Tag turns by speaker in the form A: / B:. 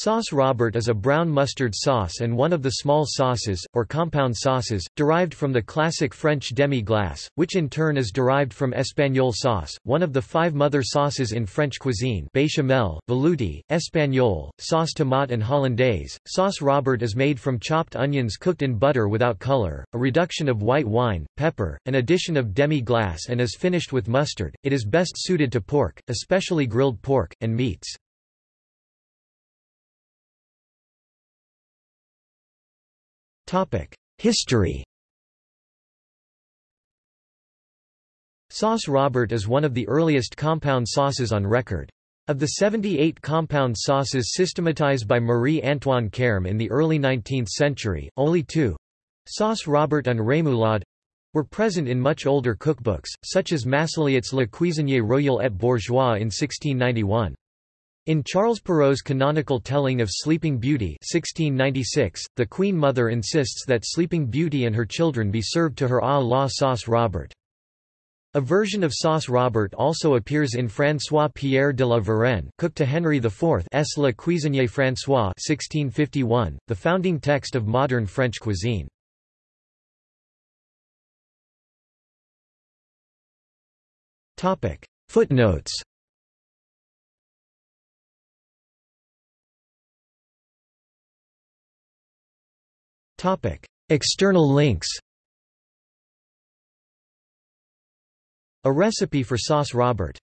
A: Sauce Robert is a brown mustard sauce and one of the small sauces, or compound sauces, derived from the classic French demi-glace, which in turn is derived from espagnole sauce, one of the five mother sauces in French cuisine béchamel, velouté, espagnole, sauce tomate and hollandaise. Sauce Robert is made from chopped onions cooked in butter without color, a reduction of white wine, pepper, an addition of demi-glace and is finished with mustard. It is best suited to pork, especially grilled pork, and meats. History Sauce Robert is one of the earliest compound sauces on record. Of the 78 compound sauces systematized by Marie-Antoine Carême in the early 19th century, only two—Sauce Robert and Remoulade—were present in much older cookbooks, such as Massialot's Le Cuisinier Royal et Bourgeois in 1691. In Charles Perrault's canonical telling of Sleeping Beauty 1696, the Queen Mother insists that Sleeping Beauty and her children be served to her à la sauce Robert. A version of Sauce Robert also appears in François-Pierre de la Varenne cook to Henry IV's Le Cuisinier François 1651, the founding text of modern French cuisine. Footnotes External links A recipe for sauce Robert